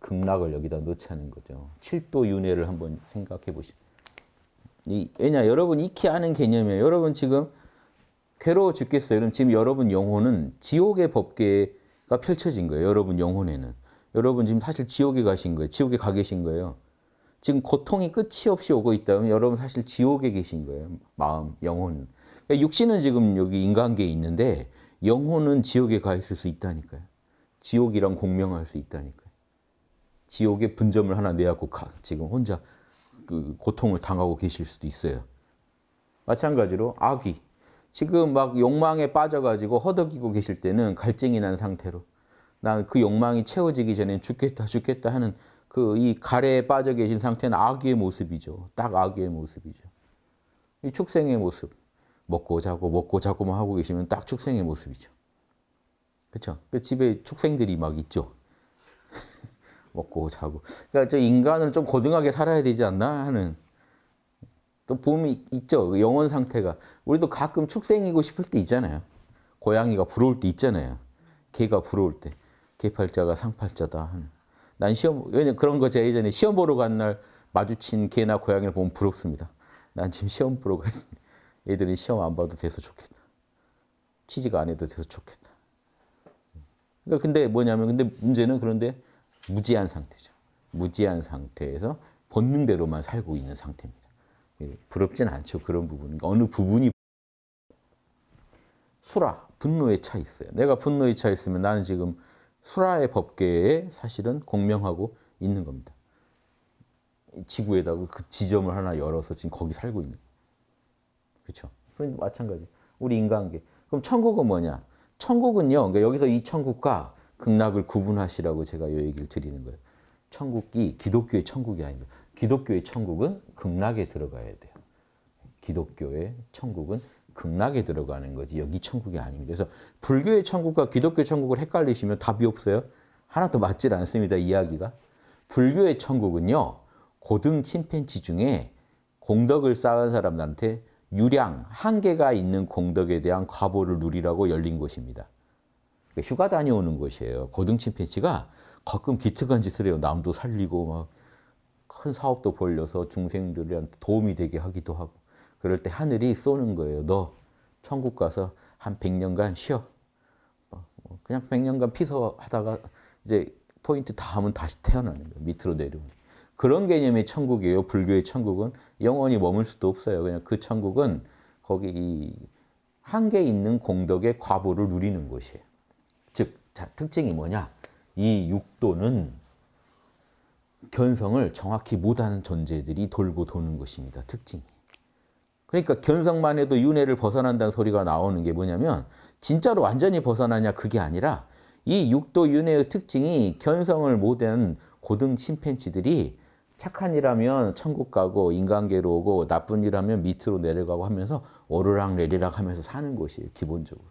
극락을 여기다 놓자는 거죠. 7도 윤회를 한번 생각해 보시죠. 이, 왜냐 여러분 익히 아는 개념이에요. 여러분 지금 괴로워 죽겠어요. 그럼 지금 여러분 영혼은 지옥의 법계가 펼쳐진 거예요. 여러분 영혼에는. 여러분 지금 사실 지옥에 가신 거예요. 지옥에 가 계신 거예요. 지금 고통이 끝이 없이 오고 있다면 여러분 사실 지옥에 계신 거예요. 마음, 영혼. 그러니까 육신은 지금 여기 인간계에 있는데 영혼은 지옥에 가 있을 수 있다니까요. 지옥이랑 공명할 수 있다니까요. 지옥의 분점을 하나 내갖고 가, 지금 혼자 그 고통을 당하고 계실 수도 있어요. 마찬가지로 악이 지금 막 욕망에 빠져가지고 허덕이고 계실 때는 갈증이 난 상태로 난 그 욕망이 채워지기 전에 죽겠다 죽겠다 하는 그 이 가래에 빠져 계신 상태는 악의 모습이죠. 딱 악의 모습이죠. 이 축생의 모습. 먹고 자고 먹고 자고만 하고 계시면 딱 축생의 모습이죠. 그렇죠? 그 집에 축생들이 막 있죠. 먹고 자고. 그러니까 저 인간은 좀 고등하게 살아야 되지 않나 하는 또 봄이 있죠. 그 영혼 상태가. 우리도 가끔 축생이고 싶을 때 있잖아요. 고양이가 부러울 때 있잖아요. 개가 부러울 때. 개팔자가 상팔자다 하는. 난 시험, 왜냐 그런 거 제가 예전에 시험 보러 간 날 마주친 개나 고양이를 보면 부럽습니다. 난 지금 시험 보러 가. 얘들이 시험 안 봐도 돼서 좋겠다. 취직 안 해도 돼서 좋겠다. 그러니까 근데 뭐냐면 근데 문제는 그런데 무지한 상태죠. 무지한 상태에서 본능대로만 살고 있는 상태입니다. 예, 부럽진 않죠. 그런 부분. 어느 부분이 수라, 분노에 차 있어요. 내가 분노에 차 있으면 나는 지금 수라의 법계에 사실은 공명하고 있는 겁니다. 지구에다가 그 지점을 하나 열어서 지금 거기 살고 있는. 그렇죠. 그럼 마찬가지. 우리 인간계. 그럼 천국은 뭐냐? 천국은요. 그러니까 여기서 이 천국과 극락을 구분하시라고 제가 이 얘기를 드리는 거예요. 천국이 기독교의 천국이 아닙니다. 기독교의 천국은 극락에 들어가야 돼요. 기독교의 천국은 극락에 들어가는 거지 여기 천국이 아닙니다. 그래서 불교의 천국과 기독교의 천국을 헷갈리시면 답이 없어요. 하나도 맞질 않습니다. 이야기가. 불교의 천국은요. 고등 침팬치 중에 공덕을 쌓은 사람들한테 유량, 한계가 있는 공덕에 대한 과보를 누리라고 열린 곳입니다. 휴가 다녀오는 곳이에요. 고등 침팬치가 가끔 기특한 짓을 해요. 남도 살리고 막 큰 사업도 벌려서 중생들한테 도움이 되게 하기도 하고 그럴 때 하늘이 쏘는 거예요. 너 천국 가서 한 100년간 쉬어. 뭐 그냥 100년간 피서하다가 이제 포인트 다 하면 다시 태어나는 거예요. 밑으로 내려오는. 그런 개념의 천국이에요. 불교의 천국은 영원히 머물 수도 없어요. 그냥 그 천국은 거기 한계 있는 공덕의 과보를 누리는 곳이에요. 즉, 자, 특징이 뭐냐? 이 육도는 견성을 정확히 못하는 존재들이 돌고 도는 것입니다. 특징이. 그러니까 견성만 해도 윤회를 벗어난다는 소리가 나오는 게 뭐냐면 진짜로 완전히 벗어나냐 그게 아니라 이 육도 윤회의 특징이 견성을 못한 고등 침팬치들이 착한 일하면 천국 가고 인간계로 오고 나쁜 일하면 밑으로 내려가고 하면서 오르락 내리락 하면서 사는 곳이에요. 기본적으로.